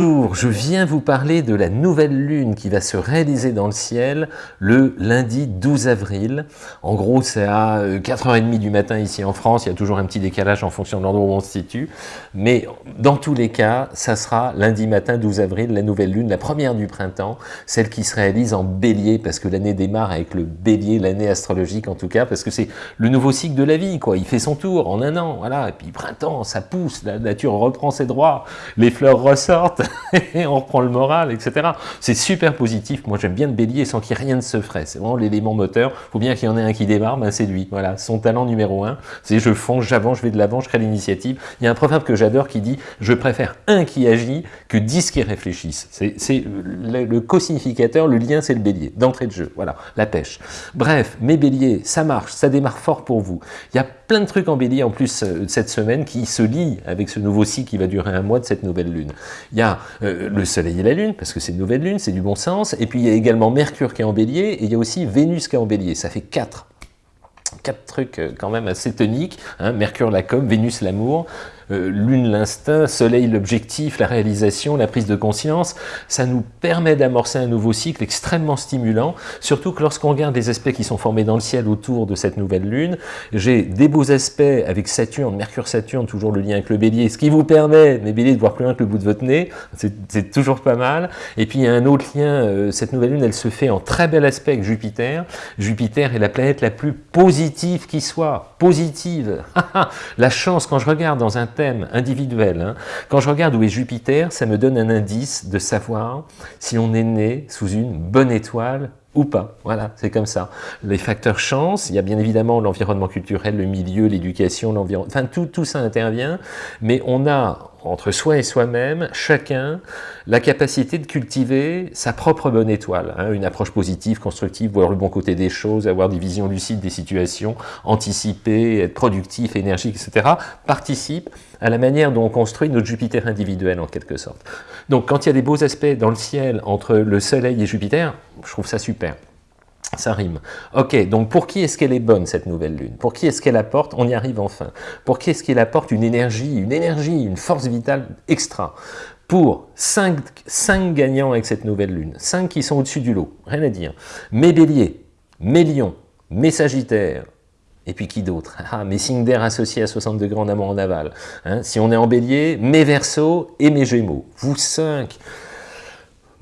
Bonjour, je viens vous parler de la nouvelle lune qui va se réaliser dans le ciel le lundi 12 avril. En gros, c'est à 4h30 du matin ici en France, il y a toujours un petit décalage en fonction de l'endroit où on se situe, mais dans tous les cas, ça sera lundi matin 12 avril, la nouvelle lune, la première du printemps, celle qui se réalise en bélier, parce que l'année démarre avec le bélier, l'année astrologique en tout cas, parce que c'est le nouveau cycle de la vie, quoi. il fait son tour en un an, voilà, et puis printemps, ça pousse, la nature reprend ses droits, les fleurs ressortent, on reprend le moral, etc. C'est super positif. Moi, j'aime bien le bélier sans qu'il rien ne se ferait. C'est vraiment l'élément moteur. Il faut bien qu'il y en ait un qui démarre, ben c'est lui. Voilà, son talent numéro un, c'est je fonce, j'avance, je vais de l'avant, je crée l'initiative. Il y a un proverbe que j'adore qui dit « Je préfère un qui agit que dix qui réfléchissent ». C'est le, le co-significateur, le lien, c'est le bélier, d'entrée de jeu. Voilà, la pêche. Bref, mes béliers, ça marche, ça démarre fort pour vous. Il y a plein de trucs en bélier en plus euh, cette semaine qui se lient avec ce nouveau cycle qui va durer un mois de cette nouvelle lune. Il y a euh, le soleil et la lune, parce que c'est une nouvelle lune, c'est du bon sens, et puis il y a également Mercure qui est en bélier, et il y a aussi Vénus qui est en bélier, ça fait quatre quatre trucs euh, quand même assez toniques, hein. Mercure la com, Vénus l'amour, euh, lune l'instinct, soleil l'objectif, la réalisation, la prise de conscience, ça nous permet d'amorcer un nouveau cycle extrêmement stimulant, surtout que lorsqu'on regarde les aspects qui sont formés dans le ciel autour de cette nouvelle lune, j'ai des beaux aspects avec Saturne, Mercure-Saturne, toujours le lien avec le bélier, ce qui vous permet, mes béliers, de voir plus loin que le bout de votre nez, c'est toujours pas mal, et puis il y a un autre lien, euh, cette nouvelle lune, elle se fait en très bel aspect avec Jupiter, Jupiter est la planète la plus positive qui soit, positive, la chance, quand je regarde dans un thème individuel. Hein. Quand je regarde où est Jupiter, ça me donne un indice de savoir si on est né sous une bonne étoile ou pas. Voilà, c'est comme ça. Les facteurs chance, il y a bien évidemment l'environnement culturel, le milieu, l'éducation, l'environnement, enfin tout, tout ça intervient, mais on a entre soi et soi-même, chacun, la capacité de cultiver sa propre bonne étoile, hein, une approche positive, constructive, voir le bon côté des choses, avoir des visions lucides des situations, anticiper, être productif, énergique, etc., participe à la manière dont on construit notre Jupiter individuel en quelque sorte. Donc quand il y a des beaux aspects dans le ciel entre le Soleil et Jupiter, je trouve ça super. Ça rime. Ok, donc pour qui est-ce qu'elle est bonne, cette nouvelle lune? Pour qui est-ce qu'elle apporte? On y arrive enfin. Pour qui est-ce qu'elle apporte une énergie, une énergie, une force vitale extra? Pour 5, 5 gagnants avec cette nouvelle lune, 5 qui sont au-dessus du lot, rien à dire. Mes béliers, mes lions, mes sagittaires, et puis qui d'autre? Ah, mes signes d'air associés à 60 degrés en amont en aval. Hein si on est en bélier, mes versos et mes gémeaux. Vous 5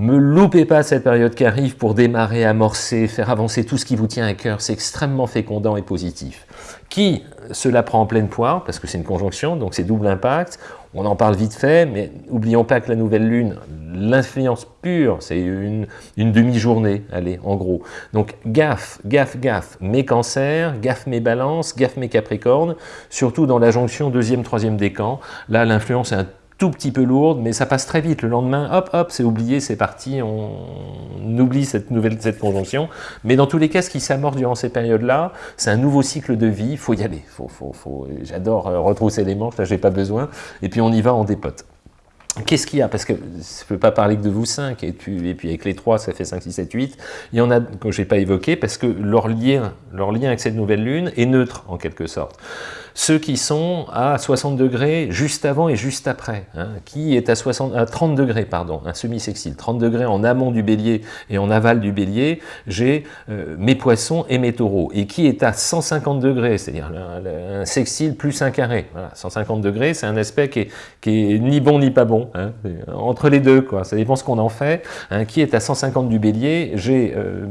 me loupez pas cette période qui arrive pour démarrer, amorcer, faire avancer tout ce qui vous tient à cœur. C'est extrêmement fécondant et positif. Qui cela prend en pleine poire, parce que c'est une conjonction, donc c'est double impact. On en parle vite fait, mais n'oublions pas que la nouvelle lune, l'influence pure, c'est une, une demi-journée, allez, en gros. Donc gaffe, gaffe, gaffe, mes cancers, gaffe mes balances, gaffe mes capricornes, surtout dans la jonction deuxième, troisième décan. Là, l'influence est un tout petit peu lourde, mais ça passe très vite. Le lendemain, hop, hop, c'est oublié, c'est parti, on, oublie cette nouvelle cette conjonction. Mais dans tous les cas, ce qui s'amorce durant ces périodes-là, c'est un nouveau cycle de vie, il faut y aller. Faut, faut, faut... J'adore euh, retrousser les manches, là j'ai pas besoin, et puis on y va, on dépote. Qu'est-ce qu'il y a? Parce que je ne peux pas parler que de vous cinq, et puis, et puis avec les trois, ça fait 5, 6, 7, 8. Il y en a que je n'ai pas évoqué, parce que leur lien, leur lien avec cette nouvelle lune est neutre, en quelque sorte ceux qui sont à 60 degrés juste avant et juste après, hein, qui est à, 60, à 30 degrés, pardon, un semi-sextile, 30 degrés en amont du bélier et en aval du bélier, j'ai euh, mes poissons et mes taureaux, et qui est à 150 degrés, c'est-à-dire un, sextile plus un carré. Voilà, 150 degrés, c'est un aspect qui est, ni bon ni pas bon, hein, entre les deux, quoi. ça dépend ce qu'on en fait. Hein, qui est à 150 du bélier, j'ai euh,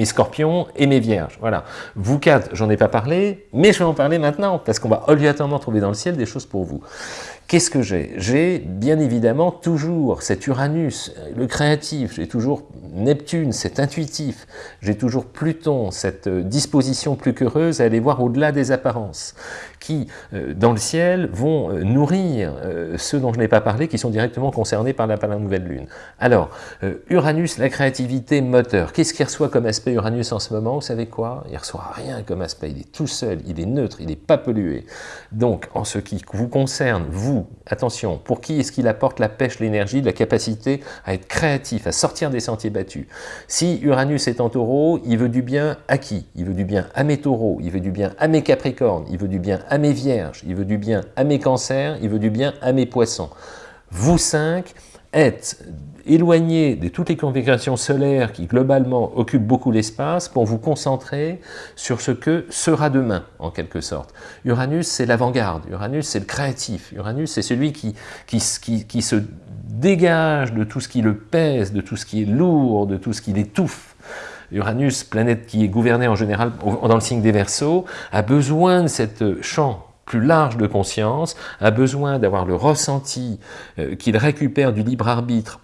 mes scorpions et mes vierges. Voilà. Vous quatre, j'en ai pas parlé, mais je vais en parler maintenant parce qu'on va obligatoirement trouver dans le ciel des choses pour vous. Qu'est-ce que j'ai? J'ai bien évidemment toujours cet Uranus, le créatif, j'ai toujours Neptune, cet intuitif, j'ai toujours Pluton, cette euh, disposition plus qu'heureuse à aller voir au-delà des apparences, qui, euh, dans le ciel, vont euh, nourrir ceux dont je n'ai pas parlé, qui sont directement concernés par la, nouvelle lune. Alors, Uranus, la créativité, moteur. Qu'est-ce qu'il reçoit comme aspect Uranus en ce moment? Vous savez quoi? Il reçoit rien comme aspect, il est tout seul, il est neutre, il n'est pas pollué. Donc, en ce qui vous concerne, vous, attention, pour qui est-ce qu'il apporte la pêche, l'énergie, la capacité à être créatif, à sortir des sentiers battus? Si Uranus est en taureau, il veut du bien à qui? Il veut du bien à mes taureaux, il veut du bien à mes capricornes, il veut du bien à mes vierges, il veut du bien à mes cancers, il veut du bien à mes poissons. vous cinq êtes éloigné de toutes les configurations solaires qui globalement occupent beaucoup l'espace pour vous concentrer sur ce que sera demain, en quelque sorte. Uranus, c'est l'avant-garde, Uranus, c'est le créatif, Uranus, c'est celui qui, qui, qui, se dégage de tout ce qui le pèse, de tout ce qui est lourd, de tout ce qui l'étouffe. Uranus, planète qui est gouvernée en général dans le signe des Verseaux, a besoin de cette champ plus large de conscience, a besoin d'avoir le ressenti euh, qu'il récupère du libre arbitre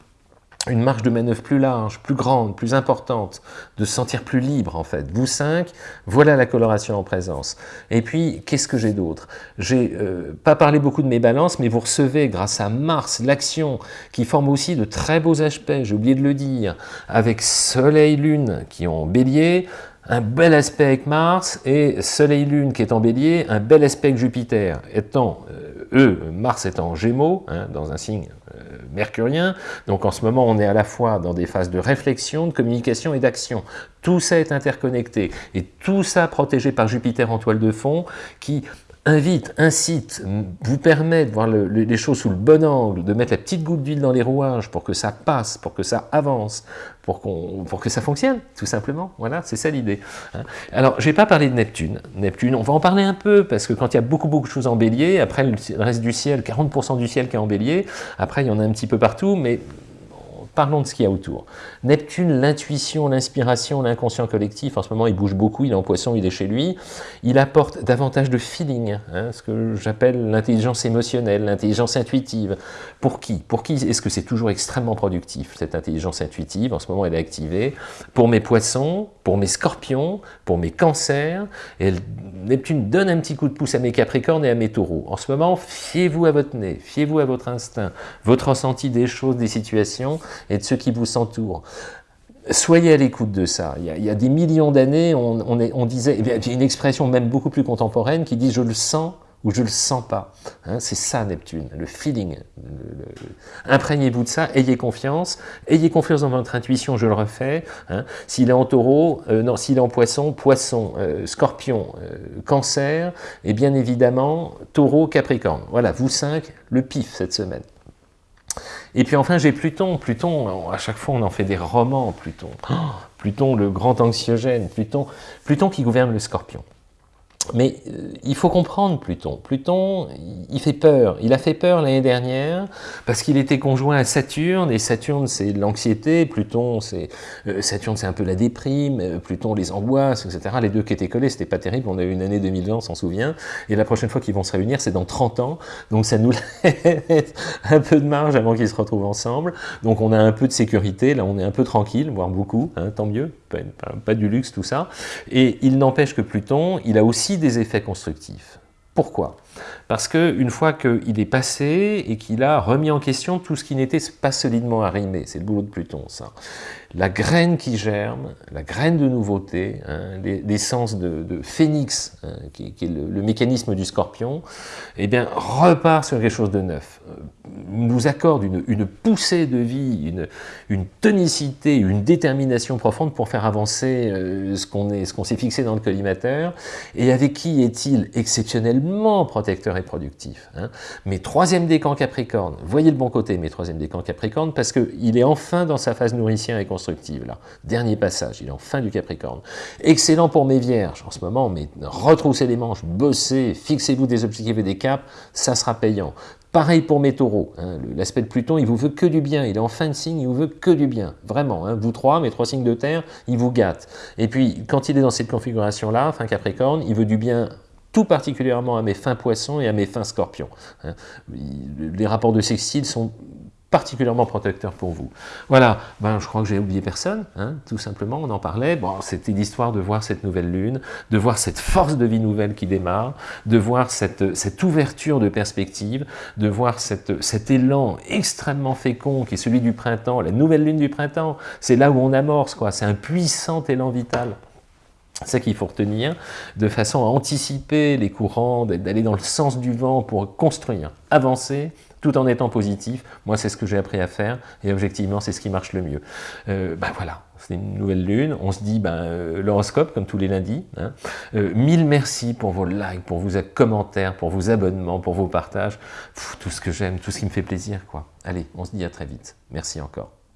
une marge de manœuvre plus large, plus grande, plus importante, de se sentir plus libre en fait. Vous cinq, voilà la coloration en présence. Et puis, qu'est-ce que j'ai d'autre? J'ai euh, pas parlé beaucoup de mes balances, mais vous recevez grâce à Mars, l'action, qui forme aussi de très beaux aspects, j'ai oublié de le dire, avec Soleil-Lune qui ont bélier, un bel aspect avec Mars, et Soleil-Lune qui est en bélier, un bel aspect avec Jupiter, étant, euh, eux, Mars étant en gémeaux, hein, dans un signe euh, mercurien, donc en ce moment on est à la fois dans des phases de réflexion, de communication et d'action. Tout ça est interconnecté, et tout ça protégé par Jupiter en toile de fond, qui invite, incite, vous permet de voir les choses sous le bon angle, de mettre la petite goutte d'huile dans les rouages pour que ça passe, pour que ça avance, pour, pour que ça fonctionne, tout simplement. Voilà, c'est ça l'idée. Hein. Alors, je n'ai pas parlé de Neptune. Neptune, on va en parler un peu, parce que quand il y a beaucoup, beaucoup de choses en bélier, après le reste du ciel, 40% du ciel qui est en bélier, après il y en a un petit peu partout, mais Parlons de ce qu'il y a autour. Neptune, l'intuition, l'inspiration, l'inconscient collectif, en ce moment il bouge beaucoup, il est en poisson, il est chez lui, il apporte davantage de feeling, hein, ce que j'appelle l'intelligence émotionnelle, l'intelligence intuitive. Pour qui? Pour qui est-ce que c'est toujours extrêmement productif, cette intelligence intuitive? En ce moment elle est activée. Pour mes poissons, pour mes scorpions, pour mes cancers, Neptune donne un petit coup de pouce à mes capricornes et à mes taureaux. En ce moment, fiez-vous à votre nez, fiez-vous à votre instinct, votre ressenti des choses, des situations, et de ceux qui vous entourent. Soyez à l'écoute de ça. Il y a, des millions d'années, on, disait, il y a une expression même beaucoup plus contemporaine qui dit « je le sens » ou « je le sens pas hein, C'est ça Neptune, le feeling. Imprégnez-vous de ça, ayez confiance, ayez confiance dans votre intuition, je le refais. Hein. S'il est en taureau, euh, non, s'il est en poisson, poisson, euh, scorpion, euh, cancer, et bien évidemment, taureau, capricorne. Voilà, vous cinq, le pif cette semaine. Et puis enfin, j'ai Pluton. Pluton, à chaque fois, on en fait des romans, Pluton. Oh, Pluton, le grand anxiogène. Pluton, Pluton qui gouverne le scorpion. Mais euh, il faut comprendre Pluton. Pluton, il fait peur. Il a fait peur l'année dernière parce qu'il était conjoint à Saturne, et Saturne, c'est l'anxiété, Pluton, c'est euh, Saturne, c'est un peu la déprime, euh, Pluton, les angoisses, etc. Les deux qui étaient collés, c'était pas terrible. On a eu une année 2020, on s'en souvient. Et la prochaine fois qu'ils vont se réunir, c'est dans 30 ans. Donc ça nous laisse un peu de marge avant qu'ils se retrouvent ensemble. Donc on a un peu de sécurité. Là, on est un peu tranquille, voire beaucoup. Hein, tant mieux. Pas, pas du luxe, tout ça. Et il n'empêche que Pluton, il a aussi des effets constructifs. Pourquoi? Parce qu'une fois qu'il est passé et qu'il a remis en question tout ce qui n'était pas solidement arrimé, c'est le boulot de Pluton ça, la graine qui germe, la graine de nouveauté, hein, l'essence de, phénix, hein, qui, est le, mécanisme du scorpion, eh bien, repart sur quelque chose de neuf, nous accorde une, poussée de vie, une, tonicité, une détermination profonde pour faire avancer euh, ce qu'on s'est fixé dans le collimateur, et avec qui est-il exceptionnellement protecteur et productif hein? Mes troisième décan Capricorne, voyez le bon côté, mes troisième décan Capricorne, parce qu'il est enfin dans sa phase nourricière et constructive là. Dernier passage, il est en fin du Capricorne. Excellent pour mes vierges, en ce moment, mais retroussez les manches, bossez, fixez-vous des objectifs et des caps, ça sera payant. Pareil pour mes taureaux, hein. l'aspect de Pluton, il vous veut que du bien, il est en fin de signe, il vous veut que du bien, vraiment, hein. vous trois, mes trois signes de terre, il vous gâte. Et puis, quand il est dans cette configuration-là, fin Capricorne, il veut du bien tout particulièrement à mes fins poissons et à mes fins scorpions. Hein. Les rapports de sextile sont particulièrement protecteur pour vous. Voilà, ben, je crois que j'ai oublié personne, hein, tout simplement, on en parlait. Bon, c'était l'histoire de voir cette nouvelle lune, de voir cette force de vie nouvelle qui démarre, de voir cette, cette ouverture de perspective, de voir cette, cet élan extrêmement fécond qui est celui du printemps, la nouvelle lune du printemps, c'est là où on amorce, quoi. c'est un puissant élan vital. C'est ça qu'il faut retenir, de façon à anticiper les courants, d'aller dans le sens du vent pour construire, avancer, tout en étant positif. Moi, c'est ce que j'ai appris à faire, et objectivement, c'est ce qui marche le mieux. ben voilà, c'est une nouvelle lune, on se dit ben, euh, l'horoscope, comme tous les lundis. Hein. mille merci pour vos likes, pour vos commentaires, pour vos abonnements, pour vos partages, tout ce que j'aime, tout ce qui me fait plaisir. quoi. Allez, on se dit à très vite. Merci encore.